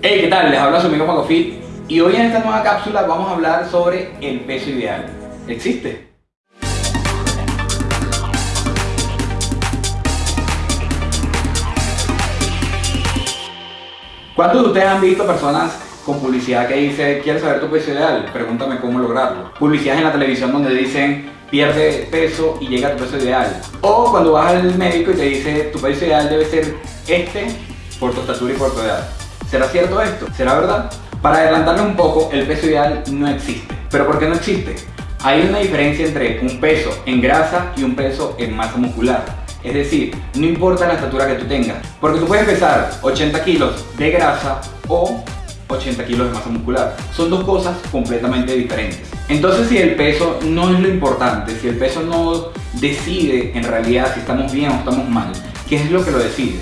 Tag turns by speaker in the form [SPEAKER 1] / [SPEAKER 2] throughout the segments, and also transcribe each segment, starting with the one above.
[SPEAKER 1] Hey, ¿qué tal? Les habla su amigo Macofit y hoy en esta nueva cápsula vamos a hablar sobre el peso ideal. ¿Existe? ¿Cuántos de ustedes han visto personas con publicidad que dice ¿Quieres saber tu peso ideal? Pregúntame cómo lograrlo. Publicidades en la televisión donde dicen pierde peso y llega a tu peso ideal. O cuando vas al médico y te dice tu peso ideal debe ser este por tu estatura y por tu edad. ¿Será cierto esto? ¿Será verdad? Para adelantarle un poco, el peso ideal no existe. ¿Pero por qué no existe? Hay una diferencia entre un peso en grasa y un peso en masa muscular. Es decir, no importa la estatura que tú tengas, porque tú puedes pesar 80 kilos de grasa o 80 kilos de masa muscular. Son dos cosas completamente diferentes. Entonces si el peso no es lo importante, si el peso no decide en realidad si estamos bien o estamos mal, ¿qué es lo que lo decide?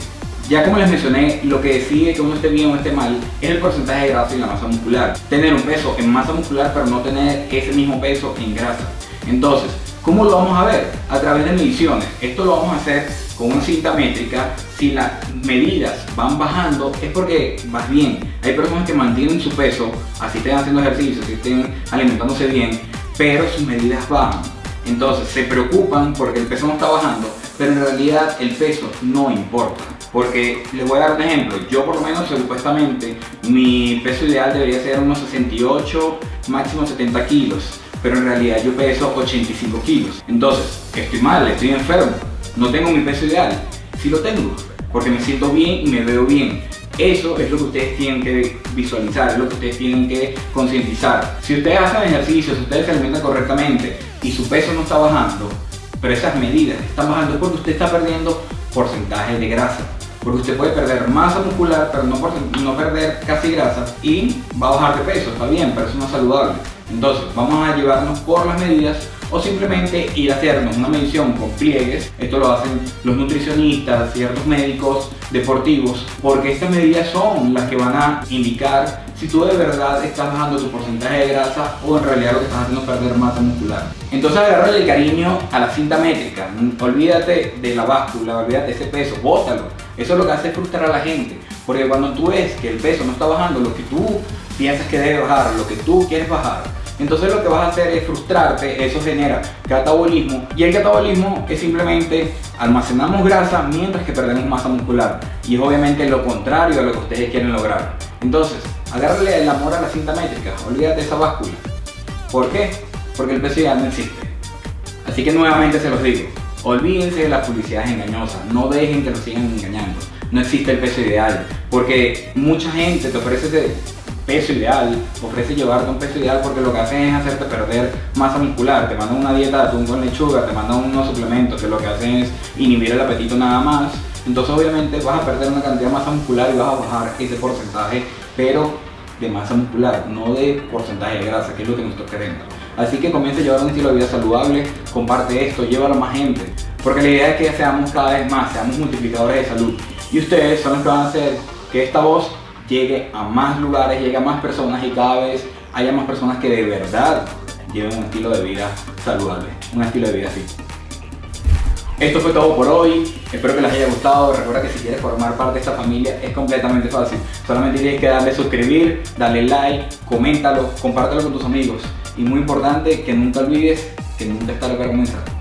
[SPEAKER 1] Ya como les mencioné, lo que decide que uno esté bien o esté mal es el porcentaje de grasa y la masa muscular. Tener un peso en masa muscular pero no tener ese mismo peso en grasa. Entonces, ¿cómo lo vamos a ver? A través de mediciones. Esto lo vamos a hacer con una cinta métrica. Si las medidas van bajando es porque vas bien. Hay personas que mantienen su peso, así estén haciendo ejercicio, así estén alimentándose bien, pero sus medidas bajan. Entonces se preocupan porque el peso no está bajando, pero en realidad el peso no importa. Porque les voy a dar un ejemplo, yo por lo menos supuestamente mi peso ideal debería ser unos 68, máximo 70 kilos, pero en realidad yo peso 85 kilos. Entonces, estoy mal, estoy enfermo, no tengo mi peso ideal. Sí lo tengo, porque me siento bien y me veo bien. Eso es lo que ustedes tienen que visualizar, es lo que ustedes tienen que concientizar. Si ustedes hacen ejercicio, si ustedes se alimentan correctamente y su peso no está bajando, pero esas medidas están bajando porque usted está perdiendo porcentaje de grasa. Porque usted puede perder masa muscular, pero no, perder casi grasa y va a bajar de peso, está bien, pero eso no es saludable. Entonces, vamos a llevarnos por las medidas o simplemente ir a hacernos una medición con pliegues. Esto lo hacen los nutricionistas, ciertos médicos deportivos, porque estas medidas son las que van a indicar si tú de verdad estás bajando tu porcentaje de grasa o en realidad lo que estás haciendo es perder masa muscular. Entonces agarrale el cariño a la cinta métrica, olvídate de la báscula, olvídate de ese peso, bótalo. Eso es lo que hace frustrar a la gente, porque cuando tú ves que el peso no está bajando lo que tú piensas que debe bajar, lo que tú quieres bajar, entonces lo que vas a hacer es frustrarte, eso genera catabolismo y el catabolismo es simplemente almacenamos grasa mientras que perdemos masa muscular y es obviamente lo contrario a lo que ustedes quieren lograr. Entonces, agárrale el amor a la cinta métrica, olvídate esa báscula. ¿Por qué? Porque el peso ideal no existe. Así que nuevamente se los digo, olvídense de las publicidades engañosas, no dejen que los sigan engañando. No existe el peso ideal, porque mucha gente te ofrece ese peso ideal, ofrece llevarte un peso ideal porque lo que hacen es hacerte perder masa muscular, te mandan una dieta de atún con lechuga, te mandan unos suplementos que lo que hacen es inhibir el apetito nada más, entonces obviamente vas a perder una cantidad de masa muscular y vas a bajar ese porcentaje, pero de masa muscular, no de porcentaje de grasa, que es lo que nosotros queremos. Así que comienza a llevar un estilo de vida saludable, comparte esto, llévalo a más gente, porque la idea es que seamos cada vez más, seamos multiplicadores de salud. Y ustedes son los que van a hacer que esta voz llegue a más lugares, llegue a más personas y cada vez haya más personas que de verdad lleven un estilo de vida saludable, un estilo de vida así. Esto fue todo por hoy, espero que les haya gustado, recuerda que si quieres formar parte de esta familia es completamente fácil, solamente tienes que darle suscribir, darle like, coméntalo, compártelo con tus amigos. Y muy importante que nunca olvides que nunca está lo que comenzar.